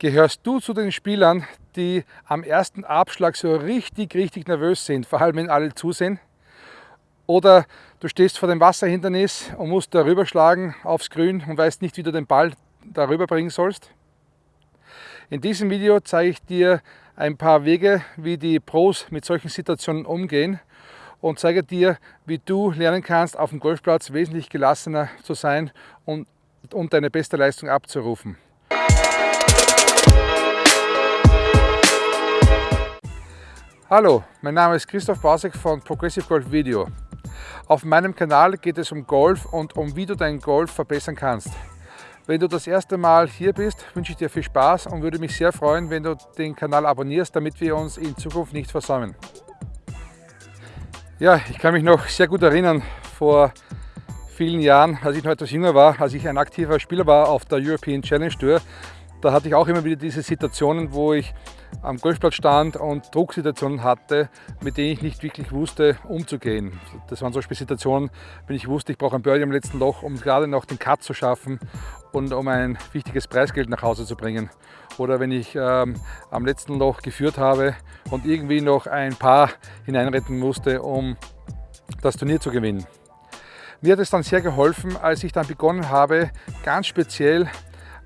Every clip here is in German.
Gehörst du zu den Spielern, die am ersten Abschlag so richtig, richtig nervös sind, vor allem wenn alle zusehen? Oder du stehst vor dem Wasserhindernis und musst darüber schlagen aufs Grün und weißt nicht, wie du den Ball darüber bringen sollst? In diesem Video zeige ich dir ein paar Wege, wie die Pros mit solchen Situationen umgehen und zeige dir, wie du lernen kannst, auf dem Golfplatz wesentlich gelassener zu sein und, und deine beste Leistung abzurufen. Hallo, mein Name ist Christoph Basek von Progressive Golf Video. Auf meinem Kanal geht es um Golf und um wie du deinen Golf verbessern kannst. Wenn du das erste Mal hier bist, wünsche ich dir viel Spaß und würde mich sehr freuen, wenn du den Kanal abonnierst, damit wir uns in Zukunft nicht versäumen. Ja, ich kann mich noch sehr gut erinnern, vor vielen Jahren, als ich noch etwas jünger war, als ich ein aktiver Spieler war auf der European Challenge Tour, da hatte ich auch immer wieder diese Situationen, wo ich am Golfplatz stand und Drucksituationen hatte, mit denen ich nicht wirklich wusste, umzugehen. Das waren Beispiel Situationen, wenn ich wusste, ich brauche ein Birdie am letzten Loch, um gerade noch den Cut zu schaffen und um ein wichtiges Preisgeld nach Hause zu bringen. Oder wenn ich ähm, am letzten Loch geführt habe und irgendwie noch ein Paar hineinretten musste, um das Turnier zu gewinnen. Mir hat es dann sehr geholfen, als ich dann begonnen habe, ganz speziell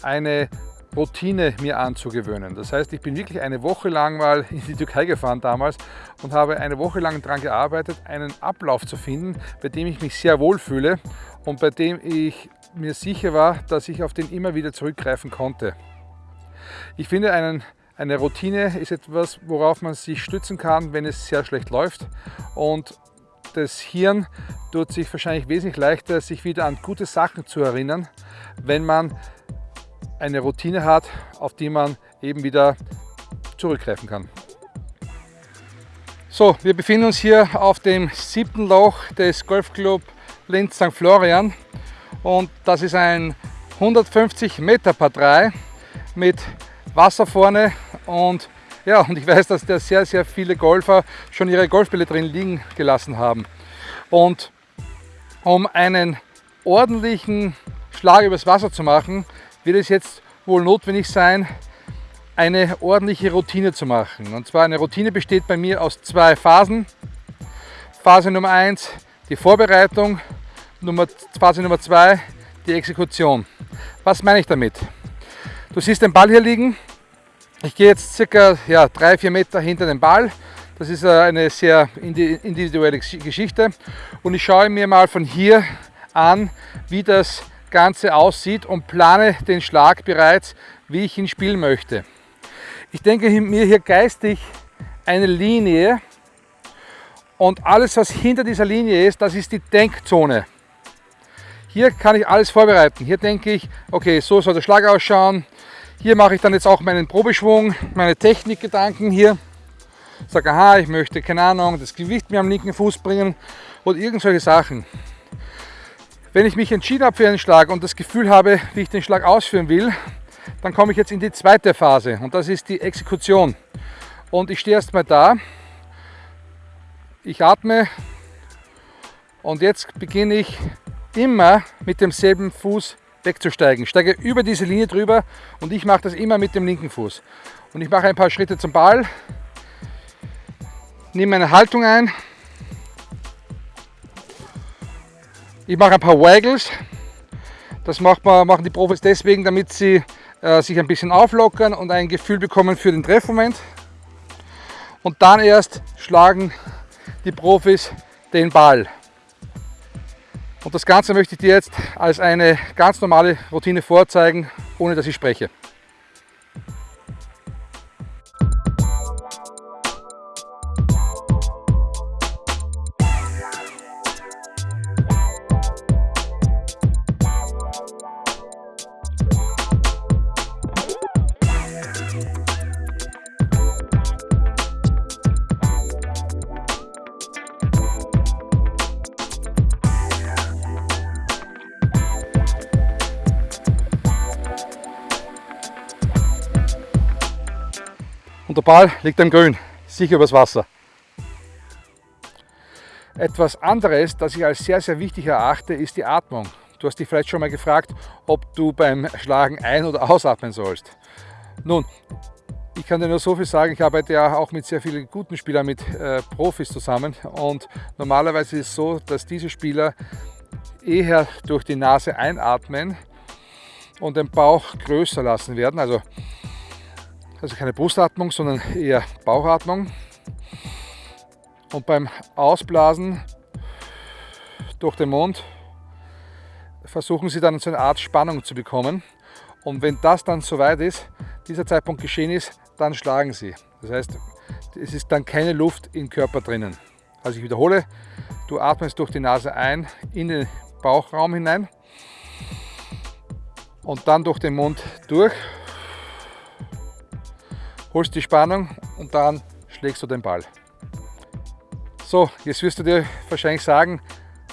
eine Routine mir anzugewöhnen. Das heißt, ich bin wirklich eine Woche lang mal in die Türkei gefahren damals und habe eine Woche lang daran gearbeitet, einen Ablauf zu finden, bei dem ich mich sehr wohl fühle und bei dem ich mir sicher war, dass ich auf den immer wieder zurückgreifen konnte. Ich finde, einen, eine Routine ist etwas, worauf man sich stützen kann, wenn es sehr schlecht läuft und das Hirn tut sich wahrscheinlich wesentlich leichter, sich wieder an gute Sachen zu erinnern, wenn man eine Routine hat, auf die man eben wieder zurückgreifen kann. So, wir befinden uns hier auf dem siebten Loch des Golfclub Linz St. Florian und das ist ein 150 Meter Par 3 mit Wasser vorne und ja, und ich weiß, dass da sehr, sehr viele Golfer schon ihre Golfbälle drin liegen gelassen haben. Und um einen ordentlichen Schlag übers Wasser zu machen, wird es jetzt wohl notwendig sein, eine ordentliche Routine zu machen. Und zwar eine Routine besteht bei mir aus zwei Phasen. Phase Nummer 1 die Vorbereitung, Nummer, Phase Nummer 2 die Exekution. Was meine ich damit? Du siehst den Ball hier liegen. Ich gehe jetzt circa ja, 3-4 Meter hinter den Ball. Das ist äh, eine sehr individuelle Geschichte. Und ich schaue mir mal von hier an, wie das Ganze aussieht und plane den Schlag bereits, wie ich ihn spielen möchte. Ich denke mir hier geistig eine Linie und alles, was hinter dieser Linie ist, das ist die Denkzone. Hier kann ich alles vorbereiten. Hier denke ich, okay, so soll der Schlag ausschauen. Hier mache ich dann jetzt auch meinen Probeschwung, meine Technikgedanken hier. Sage, aha, ich möchte, keine Ahnung, das Gewicht mir am linken Fuß bringen oder irgendwelche Sachen. Wenn ich mich entschieden habe für einen Schlag und das Gefühl habe, wie ich den Schlag ausführen will, dann komme ich jetzt in die zweite Phase und das ist die Exekution. Und ich stehe erstmal da, ich atme und jetzt beginne ich immer mit demselben Fuß wegzusteigen. Ich steige über diese Linie drüber und ich mache das immer mit dem linken Fuß. Und ich mache ein paar Schritte zum Ball, nehme meine Haltung ein Ich mache ein paar Waggles. Das man, machen die Profis deswegen, damit sie äh, sich ein bisschen auflockern und ein Gefühl bekommen für den Treffmoment. Und dann erst schlagen die Profis den Ball. Und das Ganze möchte ich dir jetzt als eine ganz normale Routine vorzeigen, ohne dass ich spreche. Und der Ball liegt am Grün, sicher übers Wasser. Etwas anderes, das ich als sehr, sehr wichtig erachte, ist die Atmung. Du hast dich vielleicht schon mal gefragt, ob du beim Schlagen ein- oder ausatmen sollst. Nun, ich kann dir nur so viel sagen, ich arbeite ja auch mit sehr vielen guten Spielern, mit äh, Profis zusammen und normalerweise ist es so, dass diese Spieler eher durch die Nase einatmen und den Bauch größer lassen werden, also, also keine Brustatmung, sondern eher Bauchatmung. Und beim Ausblasen durch den Mund versuchen sie dann so eine Art Spannung zu bekommen. Und wenn das dann soweit ist, dieser Zeitpunkt geschehen ist, dann schlagen sie. Das heißt, es ist dann keine Luft im Körper drinnen. Also ich wiederhole, du atmest durch die Nase ein in den Bauchraum hinein und dann durch den Mund durch, holst die Spannung und dann schlägst du den Ball. So, jetzt wirst du dir wahrscheinlich sagen,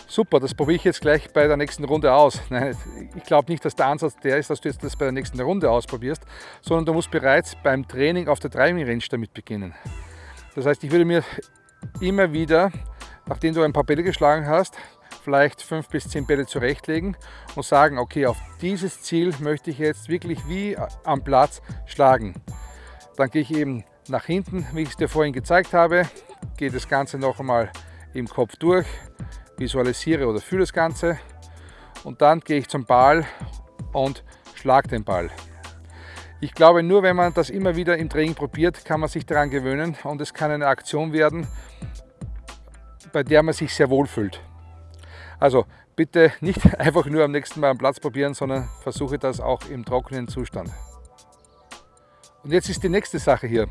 super, das probiere ich jetzt gleich bei der nächsten Runde aus. Nein, ich glaube nicht, dass der Ansatz der ist, dass du jetzt das bei der nächsten Runde ausprobierst, sondern du musst bereits beim Training auf der Driving Range damit beginnen. Das heißt, ich würde mir immer wieder, nachdem du ein paar Bälle geschlagen hast, vielleicht fünf bis zehn Bälle zurechtlegen und sagen, okay, auf dieses Ziel möchte ich jetzt wirklich wie am Platz schlagen. Dann gehe ich eben nach hinten, wie ich es dir vorhin gezeigt habe, gehe das Ganze noch einmal im Kopf durch, visualisiere oder fühle das Ganze und dann gehe ich zum Ball und schlage den Ball. Ich glaube, nur wenn man das immer wieder im Training probiert, kann man sich daran gewöhnen und es kann eine Aktion werden, bei der man sich sehr wohl fühlt. Also bitte nicht einfach nur am nächsten Mal am Platz probieren, sondern versuche das auch im trockenen Zustand. Und jetzt ist die nächste Sache hier.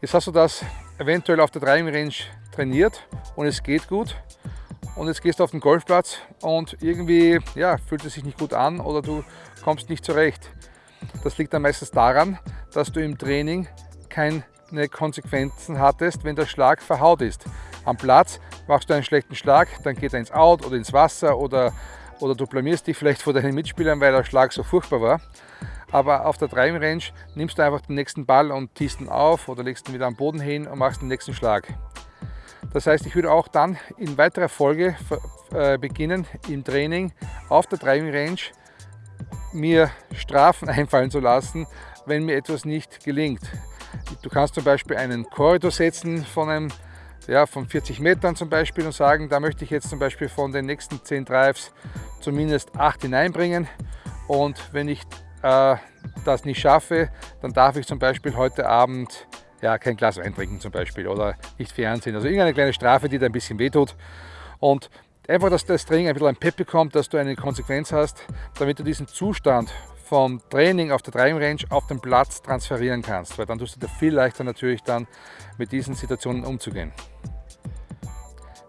Jetzt hast du das eventuell auf der Driving Range trainiert und es geht gut und jetzt gehst du auf den Golfplatz und irgendwie ja, fühlt es sich nicht gut an oder du kommst nicht zurecht. Das liegt dann meistens daran, dass du im Training keine Konsequenzen hattest, wenn der Schlag verhaut ist. Am Platz machst du einen schlechten Schlag, dann geht er ins Out oder ins Wasser oder, oder du blamierst dich vielleicht vor deinen Mitspielern, weil der Schlag so furchtbar war. Aber auf der Driving Range nimmst du einfach den nächsten Ball und tiest ihn auf oder legst ihn wieder am Boden hin und machst den nächsten Schlag. Das heißt, ich würde auch dann in weiterer Folge äh, beginnen, im Training auf der Driving Range mir Strafen einfallen zu lassen, wenn mir etwas nicht gelingt. Du kannst zum Beispiel einen Korridor setzen von, einem, ja, von 40 Metern zum Beispiel und sagen, da möchte ich jetzt zum Beispiel von den nächsten 10 Drives zumindest 8 hineinbringen und wenn ich äh, das nicht schaffe, dann darf ich zum Beispiel heute Abend ja, kein Glas Wein trinken zum Beispiel oder nicht Fernsehen. Also irgendeine kleine Strafe, die dir ein bisschen wehtut. Und einfach, dass das Training ein bisschen ein Pep bekommt, dass du eine Konsequenz hast, damit du diesen Zustand vom Training auf der Driving Range auf den Platz transferieren kannst, weil dann tust du dir viel leichter natürlich dann mit diesen Situationen umzugehen.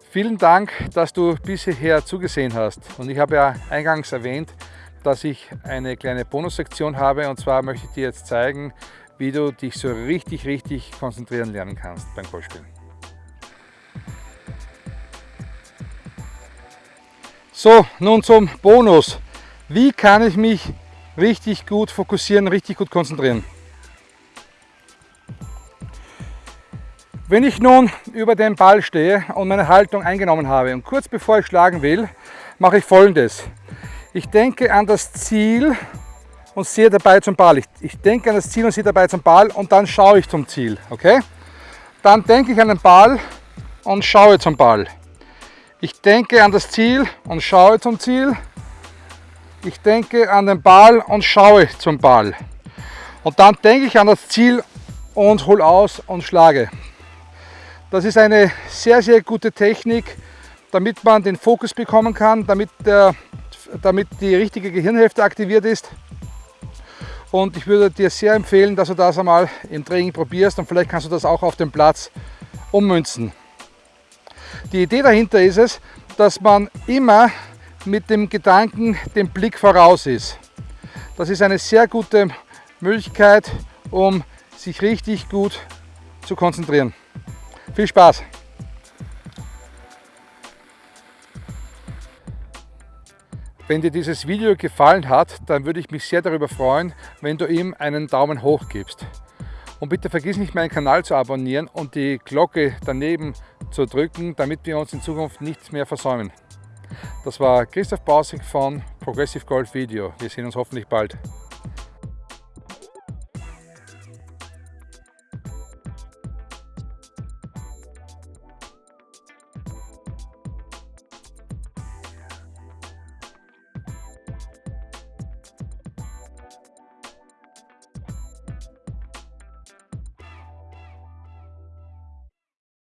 Vielen Dank, dass du bis hierher zugesehen hast und ich habe ja eingangs erwähnt, dass ich eine kleine Bonussektion habe und zwar möchte ich dir jetzt zeigen, wie du dich so richtig, richtig konzentrieren lernen kannst beim Golfspielen. So, nun zum Bonus. Wie kann ich mich richtig gut fokussieren, richtig gut konzentrieren? Wenn ich nun über den Ball stehe und meine Haltung eingenommen habe und kurz bevor ich schlagen will, mache ich folgendes. Ich denke an das Ziel und sehe dabei zum Ball. Ich, ich denke an das Ziel und sehe dabei zum Ball und dann schaue ich zum Ziel. Okay? Dann denke ich an den Ball und schaue zum Ball. Ich denke an das Ziel und schaue zum Ziel. Ich denke an den Ball und schaue zum Ball. Und dann denke ich an das Ziel und hole aus und schlage. Das ist eine sehr, sehr gute Technik, damit man den Fokus bekommen kann, damit, der, damit die richtige Gehirnhälfte aktiviert ist und ich würde dir sehr empfehlen, dass du das einmal im Training probierst und vielleicht kannst du das auch auf dem Platz ummünzen. Die Idee dahinter ist es, dass man immer mit dem Gedanken dem Blick voraus ist. Das ist eine sehr gute Möglichkeit, um sich richtig gut zu konzentrieren. Viel Spaß! Wenn dir dieses Video gefallen hat, dann würde ich mich sehr darüber freuen, wenn du ihm einen Daumen hoch gibst. Und bitte vergiss nicht meinen Kanal zu abonnieren und die Glocke daneben zu drücken, damit wir uns in Zukunft nichts mehr versäumen. Das war Christoph Bausig von Progressive Golf Video. Wir sehen uns hoffentlich bald.